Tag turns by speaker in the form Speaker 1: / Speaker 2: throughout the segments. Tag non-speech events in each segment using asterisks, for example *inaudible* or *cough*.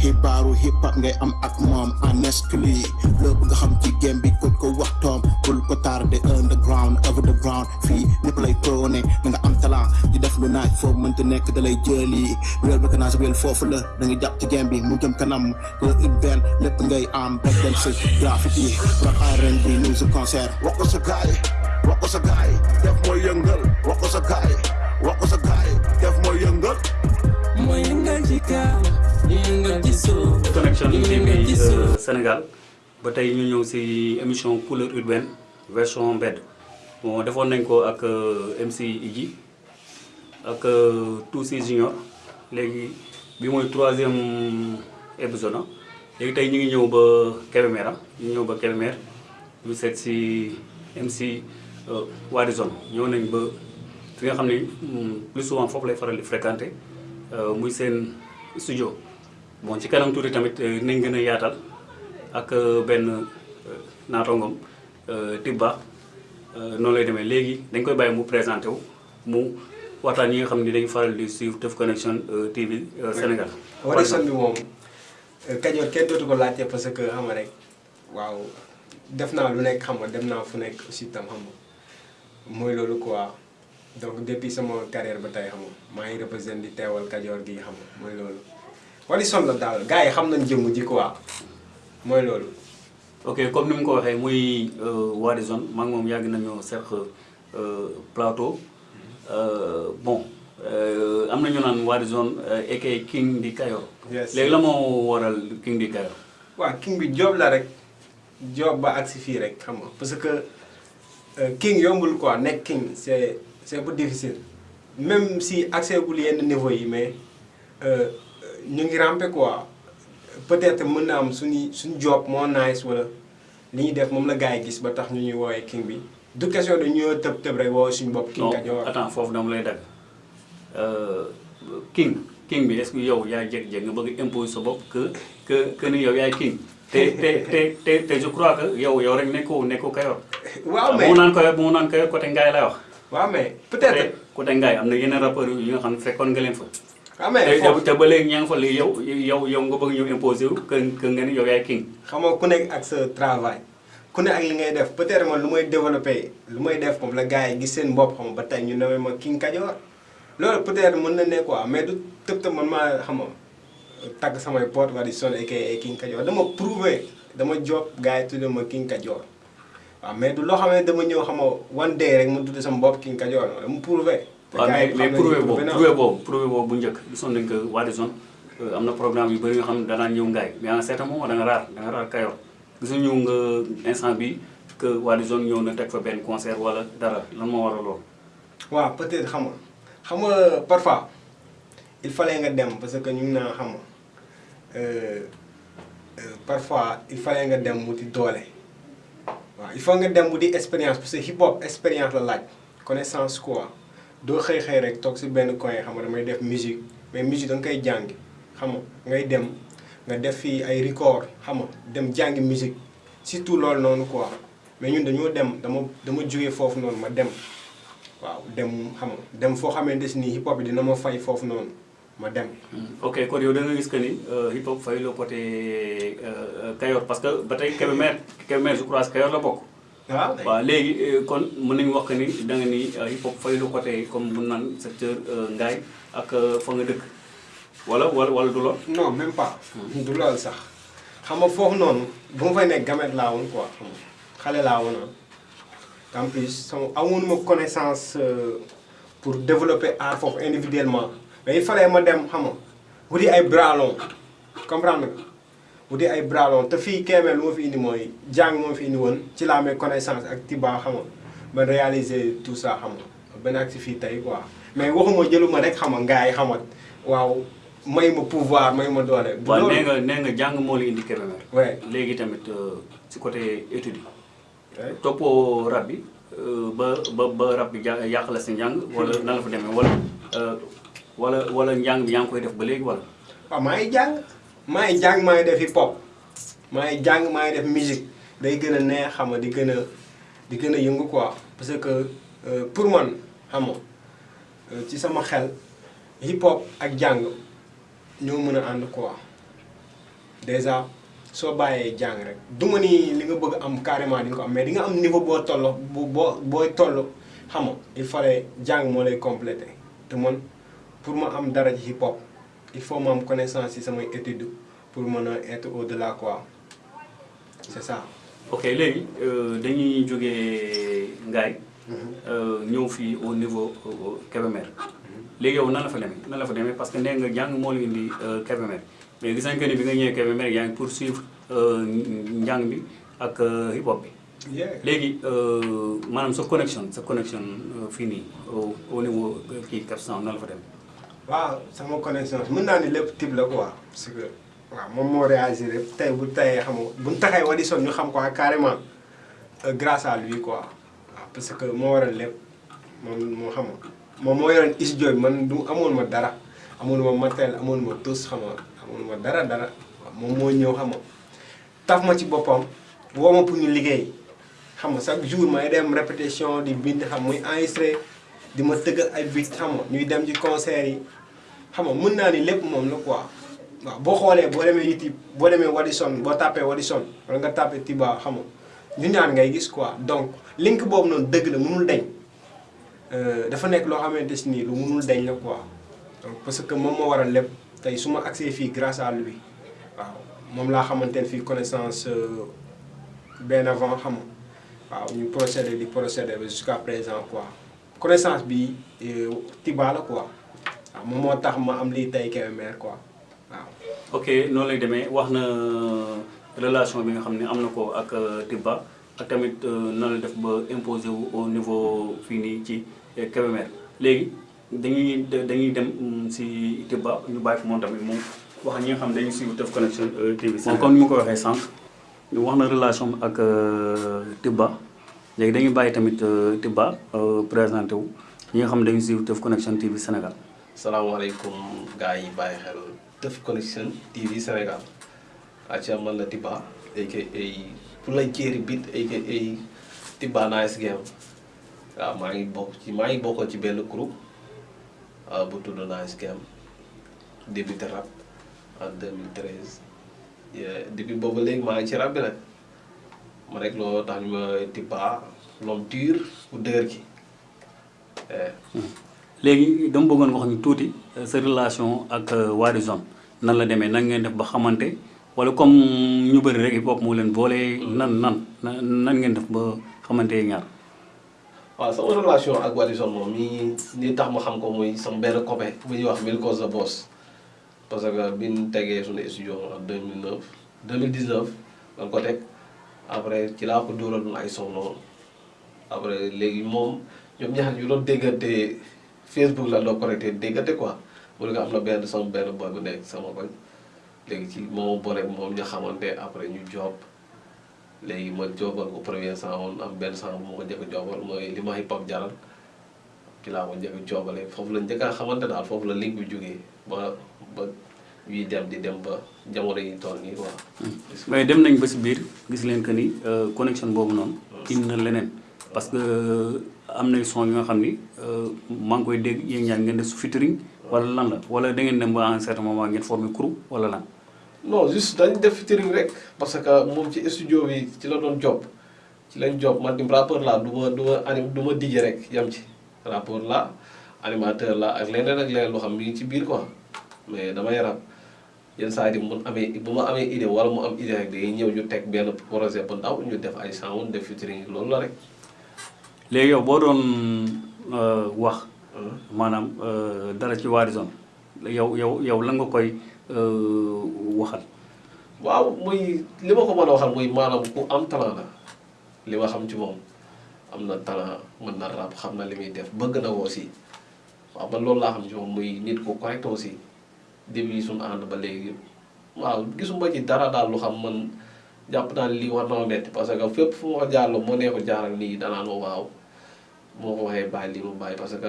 Speaker 1: xibaaru hip hop ngay am ak moom exclu loo bëgg xam ci game bi ko ko wax toom bul ko tardé underground over the ground. Fii ñëpp lay toone da nga am talent. Di def lu naaj foofu mënta nekk da lay jëli. Réel ba kanaa réel foofu la da nga jàpp ci game bi mu jëm kanam. Ko urbain lépp ngay am si graffiti rap R&B music concert. Wax ko sa gaay wax ko sa gaay def mooy yëngal. Wax sa gaay wax sa gaay def mooy yëngal.
Speaker 2: Mooy yëngal ci kaw
Speaker 3: TV
Speaker 2: ci
Speaker 3: euh, Sénégal. Ba tey ñu ñëw si émission couleur urbaine version mbedd. Bon defoon nañ ko ak euh, MC Idji ak euh, Toussi Junior léegi bi mooy troisième épisode ah. Léegi tey ñu ngi ñëw ba Kébémer ah. Ñu ñëw ba Kébémer ñu seet si MC Wadizone ñëw nañ ba fi nga xam ne hmm, plus souvent foofu lay faral di fréquenter muy seen studio bon ci kanam tuuti tamit euh, nañ gën a yaatal ak benn euh, naatongom euh, Tibba noonu lay demee léegi dañ koy bàyyi mu présenté wu mu waxtaan ñi nga xam ni dañu faral di suivre Teuf Connection TV Sénégal.
Speaker 4: Wadizone bi moom Kajoor kenn dootu ko laajte parce que xam rek waaw def naa lu nekk xam nga dem naa fu nekk aussi tam xam nga mooy loolu quoi donc depuis sama carrière ba tey xam nga maa ngi représenté di teewal Kajoor gi xam nga mooy loolu. Wadizone la daal gars yi xam nañ jëmm ji quoi mooy loolu.
Speaker 3: ok comme ni mu ko waxee muy euh, Wadizone maa ngi moom yàgg nañoo seq euh, plateau bon euh, am na ñu naan euh, aka King di Kayor. Léegi la moo waral King di Kayor?
Speaker 4: waaw king bi job la rek job ba agsi fii rek xam nga parce que king yombul quoi nekk king c'est c'est un peu difficile même si accès gul yenn niveau yi mais ñu ngi ramper quoi peut-être mën na am suñu suñu job moo nice wala li ñuy def moom la gars yi gis ba tax ñu ñuy woowee king bi du question de ñoo tëb tëb rek woo suñu bopp king
Speaker 3: non
Speaker 4: Kajoor
Speaker 3: attends foofu dama lay dagg Euh, king king bi est-ce que yow yaay jékki-jékki nga bëgg imposer sa bopp que que que ni yow yaay king te te te te te je crois que yow yow rek nekkoo nekkoo Kayor.
Speaker 4: waaw
Speaker 3: bu
Speaker 4: mais
Speaker 3: mu naan Kayor bu mu naan Kayor côté Ngaye lay wax.
Speaker 4: waaw mais peut-être
Speaker 3: côté Ngaye am na yeneen rappeurs yi nga xam ne fekkoon nga leen fa.
Speaker 4: Mais
Speaker 3: te
Speaker 4: foofu
Speaker 3: te ba léegi ñaa ngi fa léegi yow yow yow nga bëgg ñu imposer wu que que nga ni yow yaay king.
Speaker 4: xam nga ku nekk ak sa travail ku ne ak li ngay def peut-être man lu may développé lu may def moom la gars yi gis seen bopp xam nga ba tey ñu newee ma King Kajoor loolu peut-être mën na ne quoi mais du tëb tëb man maa xam nga tagg samay pote Wadizone aka King Kajoor dama prouvé dama job gars yi tuddee ma King Kajoor waaw mais du loo xam ne dama ñëw xam nga one day rek mu tudd sama bopp King Kajoor dama prouvé.
Speaker 3: Waaw mais mais prouvé boobu prouvé boobu prouvé boobu bu njëkk gisoon nañ que Wadizone euh, am na programme yu bëri yoo xam ne danaan ñëw ngaay mais à un certain moment da nga raar da nga raar Kayor gisuñu nga instant bi que Wadizone ñëw na teg fa benn concert wala dara lan moo waral loolu.
Speaker 4: waaw peut-être xam nga xam nga parfois il fallait nga dem parce que ñu ngi naan xam nga parfois il fallait nga dem wuti doole waaw il faut nga dem wuti expérience parce que hip hop expérience la laaj connaissance quoi doo xëy xëy rek musique mais musique da nga record musique surtout loolu noonu quoi mais ñun dañoo dem dama noonu ma dem. dem hip hop bi dina dem.
Speaker 3: ok euh, hip hop fay le côté euh, Kayor parce que je crois Kayor la.
Speaker 4: Waaw
Speaker 3: waaw léegi kon mën nañu wax que ni da nga ni hip hop fay le côté comme mun naan secteur Ngaye ak fa nga dëkk. Wala wala wala du lool?
Speaker 4: non même pas. du loolu sax. Xam nga foofu noonu bu ma fay nekk gamet laa woon quoi. Xam nga xale laa woon ah. en plus sama amoon ma connaissance euh, pour développer art foofu individuellement. Mais il fallait ma dem xam nga wuti ay bralon comprendre nga? Wuti ay bralon te fii Kébémer lu ma fi indi mooy jàng moo fi indi woon ci laa amee connaissance ak Tiba xam nga ba réaliser tout ça xam nga ba nekk si fii tey quoi mais waxuma jëluma rek xam nga gars yi xam nga waaw may ma pouvoir may ma doole.
Speaker 3: waaw
Speaker 4: loolu.
Speaker 3: nee nga nee nga jàng moo la indi Kébémer.
Speaker 4: Ouais.
Speaker 3: léegi tamit euh, ci côté étude yi. Toppoo rab bi euh, ba ba ba rab bi yàq la sa njàng wala nan la fa demee wala euh, wala wala njàng bi yaa ngi koy def ba léegi wala.
Speaker 4: waaw maa ngi jàng maa ngi jàng maa ngi def hip hop. Maa ngi jàng maa ngi def musique day gën a neex xam di gën di gën a yëngu quoi. Parce que euh, pour man xam euh, ci sama xel hip hop ak jàng ñoo mën a ànd quoi. Déjà soo bàyyee jàng rek du ni li nga bëgg am carrément di nga am mais di nga am niveau boo toll bu boo booy toll xam nga il fallait jàng moo lay complété te pour ma am dara ci hip hop il faut ma am connaissance ci samay études pour mën a être au delà quoi. C'est ça.
Speaker 3: ok léegi euh, dañuy jógee Ngaye. Euh, ñëw fii au niveau Kébémer. Léegi yow nan la fa demee? Nan la fa demee? Parce que nee nga jàng moo la indi euh, Kébémer. Mais gis nañ que ni bi nga ñëwee Kébémer yaa ngi poursuivre njàng bi ak hip hop bi. Léegi maanaam sa connexion sa connexion fii nii au au niveau kii Capsan nan la fa demee?
Speaker 4: Waaw sama connaissance mën naa ni type parce que euh, grâce à lui quoi. Parce que moo waral lépp. Moom moo xam nga moom moo yoroon amoon ma dara. Amoon ma matériel amoon ma ma dara ñëw xam nga taf ma ci boppam woo ma pour ñu liggéey. Xam nga répétition di bind xam muy xam nga mën naa ni lépp moom la quoi. Waaw boo YouTube boo demee Wadison boo Wadison wala nga tapé Tiba xam donc link boobu noonu dëgg la mënul deñ. Euh, dafa nekk loo xamante si nii parce que moom moo waral ma accès grâce à lui waaw moom laa ne connaissance euh, bien avant jusqu'à présent quoi. Connaissance bi euh, waaw moom moo tax ma am lii tey Kébémer quoi waaw.
Speaker 3: ok noonu lay demee wax na relation bi nga xam ne am na ko ak euh, Tibba ak tamit euh, nan la def ba imposé wu au niveau fii nii ci euh, Kébémer léegi dañuy dañuy dem si Tibba ñu bàyyi ko moom tamit moom wax ñi nga xam ne dañuy suivre Teuf Connection euh, TV. moom comme ni ma ko waxee sànq ñu wax na relation ak euh, Tibba léegi dañuy bàyyi tamit euh, Tibba euh, présenté wu ñi nga xam ne dañuy suivre Teuf Connection TV Sénégal.
Speaker 5: Salaamaaleykum gars yi bàyyi xel Teuf Connection TV Sénégal acca man la Tiba aka pour la jéeri bit aka Tiba Nice Game waaw maa ngi bokk ci maa ngi bokkoon ci benn groupe ah, bu tudd Nice Game débuté rap en 2013 Yeah, depuis boobu léegi maa ngi ci rap bi nag ma rek loolu tax ñu ma Tiba l'homme dur bu dëgër gi
Speaker 3: Léegi dama bëggoon nga xam ñu tuuti euh, sa relation ak euh, Wadison nan la demee nan ngeen def ba xamante wala comme ñu bëri rek hip hop moo leen boole nan nan nan nan ngeen def ba xamante ñaar.
Speaker 5: waaw sama relation ak Wadison moom mi li tax ma xam ko muy sama benn copain bu ñuy wax Mil Cause the Boss. Parce que bi ñu tegee suñu studio en 2009 2019 lan ko teg. Après ci laa ko dóoraloon ay son après léegi moom ñoom ñaar ñu doon déggante Facebook la doon connecté déggante quoi. Mu ne ko am na benn sama benn boy bu nekk sama koñ. Léegi ci moom boole moom ñu xamante après ñu job. Léegi ma joobal ko premier sang woon am benn sang bu ma ko njëkk a mooy li ma hip hop jaral. Ci laa ko njëkk a foofu la njëkk a xamante daal foofu la link bi jógee ba ba ñuy dem di dem ba jamono yi toll nii quoi.
Speaker 3: mais dem nañ ba si biir gis leen que ni euh, connexion boobu noonu. indi na leneen. Parce que euh, am nay son yi nga xam ni euh, maa ngi koy dégg yéen ñaar ngeen def su featuring wala lan la wala da ngeen dem ba un certain moment ngeen formé crew wala lan.
Speaker 5: non juste dañ def featuring rek parce que moom ci studio bi ci la doon job ci lañ job man dim rappeur la du ma du ma anim du ma DJ rek yam ci rappeur la animateur la ak leneen ak leneen loo xam mi ci biir quoi mais damay rap yenn saa yi mun amee bu ma amee idée wala mu am idée rek day ñëw ñu teg benn projet bu ndaw ñu def ay sound def featuring loolu la rek.
Speaker 3: Léegi yow boo doon euh, wax maanaam euh, dara ci Wadison yow yow yow lan nga koy euh, waxal.
Speaker 5: waaw muy li ma ko mën a waxal muy maanaam ku am talent la li ma xam ci moom am na talent mën na rap xam na li muy def bëgg na aussi. Waaw man loolu laa xam ci moom muy nit ku correct aussi début suñu ànd ba léegi. Waaw gisuma ci dara daal lu xam man jàpp naa ne lii war na metti parce que fépp ma ko jaarloo moo nee ko jaaral nii danaan waaw moo ko waxee bàyyi lii mu bàyyi parce que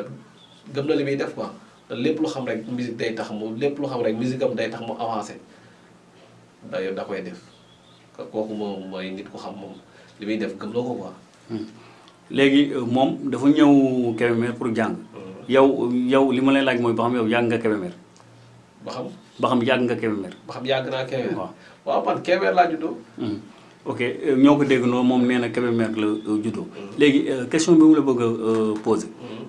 Speaker 5: gëm na li muy def quoi. Te lépp lu xam rek musique day tax mu lépp lu xam rek musique am day tax mu avancé d'ailleurs da koy def. Kooku moom mooy nit ku xam moom li muy def gëm na ko quoi.
Speaker 3: léegi euh, moom dafa ñëw Kébémer pour jàng. Yow yow li ma lay laaj mooy ba xam yow jàng nga Kébémer?
Speaker 5: Ba xam?
Speaker 3: Ba xam yàgg nga Kébémer?
Speaker 5: Ba xam yàgg naa Kébémer.
Speaker 3: Waaw
Speaker 5: waaw man Kébémer laa juddoo.
Speaker 3: Mhm. ok euh, ñoo ko dégg noonu moom nee na Kébémer la euh, juddoo. Léegi euh, question bi mu la bëgg a euh, poser.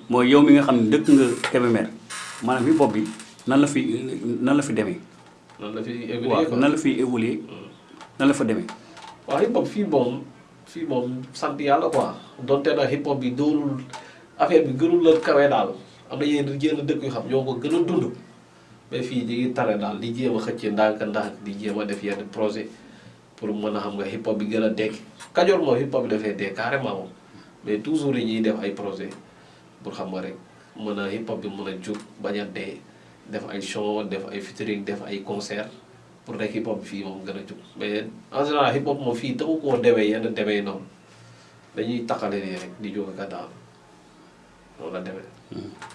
Speaker 3: Mooy yow mi nga xam ne dëkk nga Kébémer maanaam hip hop bi nan la fi nan la fi demee?
Speaker 5: Noonu la fi évolué
Speaker 3: nan la fi évoluer nan la fa demee?
Speaker 5: Waaw hip hop fii moom fii moom sant yàlla quoi. Donte na hip hop bi doolul affaire bi gënul la kawe daal. Am na yenn yenn dëkk yu xam ñoo ko gën a dund mais fii ñu ngi tare daal di jéem a xëcc ndànk ndànk di jéem a def yenn projet pour mën xam nga hip hop bi gën a dekk. Kajoor hip hop bi dafay dee carrément moom mais toujours yi ñuy def ay projet pour xam nga rek mën hip hop bi mën a jug bañ a dee def ay show def ay featuring def ay concert pour rek hip hop fii moom gën a jug. Mais en général hip hop moom fii taxu koo demee yenn demee noonu. Dañuy taxale nii rek di jóg ak a daal noonu.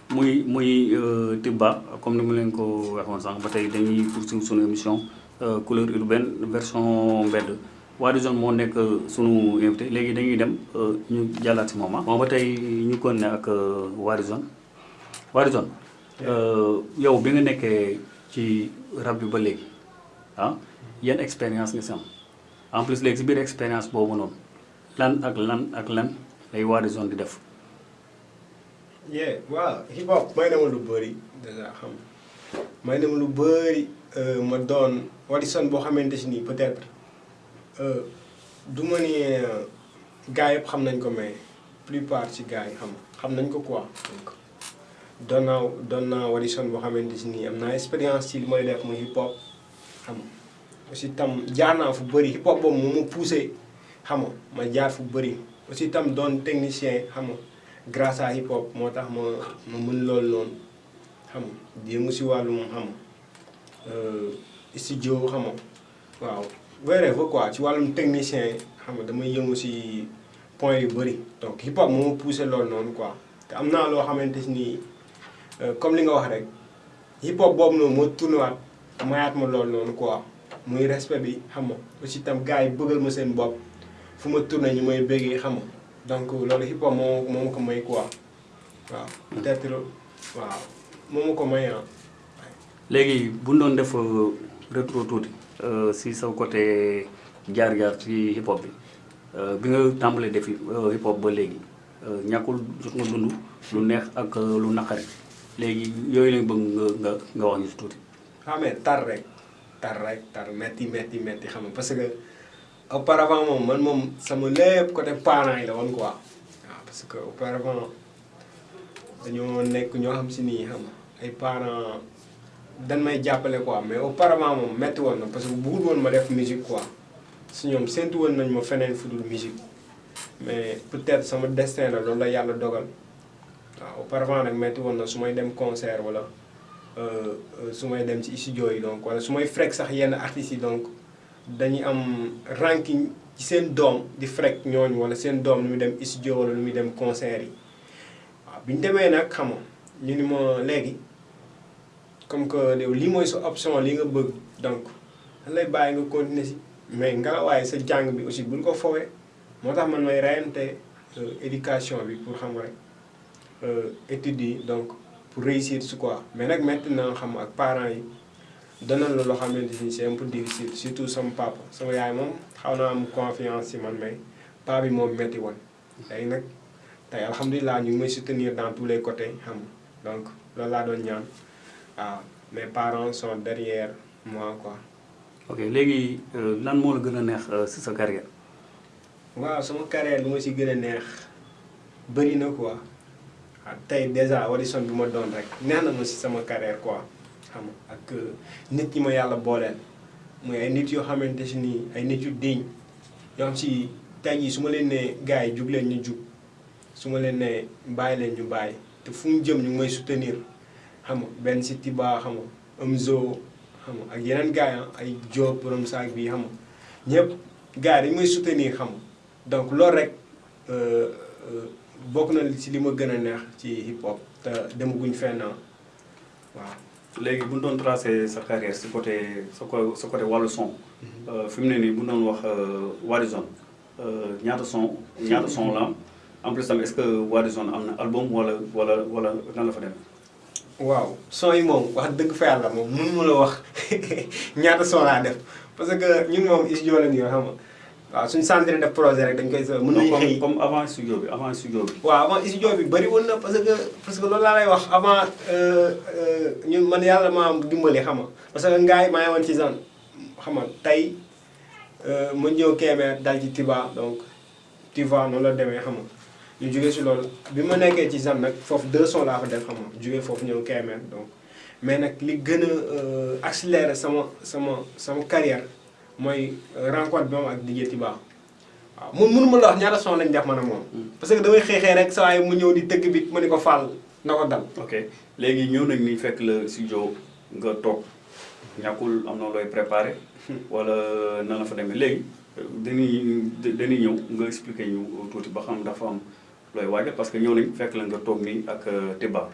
Speaker 3: Muy muy euh, Tibba comme ni mu ko waxoon sànq ba dañuy poursuivre sunu émission euh, couleur urbaine version mbedd Wally Zone moo nekk sunu invité léegi dañuy dem euh, ñu jàllaat si moom ah. moom ba tey ñu kon ak euh, Wally Zone Wally Zone euh, yow bi nga nekkee ci rab bi ba léegi ah yan expérience nga si am en plus biir expérience boobu noonu lan ak lan ak lan lay Wally Zone di def.
Speaker 4: Yeah waaw hip hop may na ma lu bëri déjà xam may na ma lu bëri ma doon Wadison boo xamante si nii peut-être. Euh, du ma ni euh, gars yëpp xam nañ ko mais plupart ci gars yi xam xam nañ ko quoi. Donc doon naa doon naa Wadison boo xamante si nii am naa expérience ci li may def muy hip hop xam aussi tam jaar naa fu bëri hip hop boobu moo ma poussé xam ma jaar fu bëri. Aussi tam doon technicien xam nga grâce à hip hop moo tax ma ma mën loolu noonu xam nga. Jéem si wàllum xam nga studio xam waaw. Wherever quoi. Ci wàllum technicien xam damay yëngu si point yu bëri. Donc hip hop moo poussé loolu noonu quoi. Te am naa loo xamante ni comme li nga wax rek hip hop boobu noonu moo tourné waat mayaat ma loolu noonu quoi. Muy respect bi xam nga. Aussi tam gars yi bëggal ma seen bopp. Fu ma tourné ñu may bëggee xam donc loolu hip hop moo moo ko may quoi? Waaw peut-être waaw moo ko may ah.
Speaker 3: léegi bu ñu doon def rétro tuuti euh, si sa côté jaar-jaar ci hip hop bi euh, bi nga tàmbalee def euh, hip hop ba léegi ñàkkul jot nga dund lu neex ak lu naqari. Léegi yooyu lañ bëgg nga nga nga wax ñu si tuuti.
Speaker 4: ah mais tar rek tar rek tar metti metti metti xam nga parce que auparavant moom man moom sama lépp côté parents yi la quoi. Parce que auparavant dañoo nekk ñoo xam si nii parents dañ may jàppale quoi mais auparavant moom woon na parce que bëggul woon ma def musique quoi. Si ñoom séntu woon nañ ma feneen fu musique. Mais peut-être sama destin la loolu la yàlla dogal. Auparavant nag metti woon na su may concert wala studio yi donc artistes donc dañuy am ranking ci seen doom di frek ñooñu wala seen doom lu muy dem studio wala lu muy dem concert yi. Waaw bi ñu demee nag xam comme que lii mooy sa option li donc lay bàyyi nga continuer si? Mais nga waaye sa jàng bi aussi bul ko fowee. Moo tax man reyante éducation pour xam rek études yi donc pour réussir su quoi. Mais nag maintenant xam ak parents dana la loo xamante ni c'est un peu difficile surtout sama papa. Sama yaay moom xaw naa am confiance ci man mais paa bi moom metti woon. Léegi nag tey alhamdulilah ñu ngi may soutenir dans tous les côtés xam donc loolu laa doon ñaan. Waaw mes parents sont derrière moi quoi.
Speaker 3: ok léegi lan moo la gën a neex si sa carrière?
Speaker 4: waaw sama carrière lu ma si gën a neex bëri na quoi. Waaw tey déjà Wadison bi ma doon rek neex na ma si sama carrière quoi xam ak nit ñi ma yàlla booleel muy ay nit yoo xamante si nii ay nit yu diñ yoo si tey jii ma leen nee gars yi jug leen ñu jug su ma leen nee bàyyi leen ñu bàyyi te fu mu jëm ñu ngi may soutenir xam nga benn Tiba xam nga Amzo xam ak yeneen ay borom saak bi xam nga ñëpp gars yi dañu may soutenir xam nga donc loolu rek bokk na ci li ma neex ci hip hop te demaguñ fenn waaw.
Speaker 3: Léegi bu ñu doon tracé sa carrière si côté côté son. fi mu ne nii bu Wadison ñaata son en plus est-ce que Wadison am na album wala wala wala nan la
Speaker 4: son yi moom wax dëgg *laughs* son parce que ñun moom studio la waaw suñu centre def projet rek dañ koy mën
Speaker 3: comme
Speaker 4: xëy
Speaker 3: comme avant studio bi avant studio bi.
Speaker 4: waaw avant studio bi bëri woon na parce que parce que loolu laa lay wax. Avant euh, euh, ñun man yàlla maa dimbali xam nga. Parce que ngaay maa woon ci zone xam nga tey euh, ma ñëw Kébémer dal ci Tiba donc Tiba noonu la demee xam nga. Ñu jógee si loolu. Bi ma nekkee ci zone nag foofu deux sons laa fa def xam nga. Jógee foofu ñëw Kébémer donc. Mais nag li gën a accéléré sama sama sama carrière mooy rencontre bi moom ak DJ Tiba waaw mun mënuma la wax ñaata son lañ def man ak moom. parce que damay xeexee rek saa mu ñëw di tëgg bi ma ni ko faal na ko dal.
Speaker 3: ok léegi ñëw nañ ni fekk la studio nga toog ñàkkul am na looy préparé wala na la fa demee. Léegi dañuy dañuy ñëw nga expliquer ñu tuuti ba xam dafa am looy waajal parce que ñëw nañ fekk la nga toog nii ak Tiba.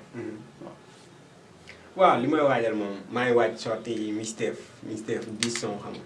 Speaker 4: waaw. Li may waajal moom maa ngi waaj sorti Mixtape Mixtape 10 son xam nga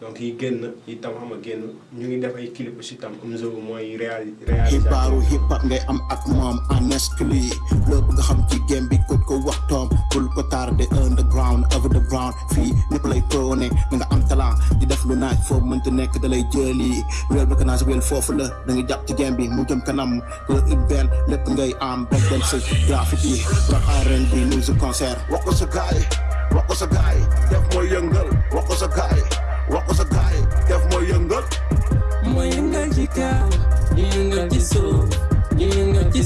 Speaker 4: donc yi génn itam xam nga génn. Ñu ngi def ay clip aussi tam Omzo mooy réali
Speaker 1: xibaaru
Speaker 4: réalisateur
Speaker 1: hip hop ngay am ak moom honestly lépp nga xam ci game bi ko ko wax toom. Bul ko tardé underground over the ground. Fii ñëpp lay prôné da nga am talent. Di def lu naaj foofu mënta nekk da lay jëli. Réel mécanage weel foofu la da nga jàpp ci game bi mu jëm kanam. La urbain lépp ngay am back then sa graffiti rap R&B musique concert. Wax ko sa gaay wax ko sa gaay. Def mooy yëngal wax ko sa gaay wax ko a gaay def mooy yëngal
Speaker 2: mooy yëngal ci kaw ñu yëngal ci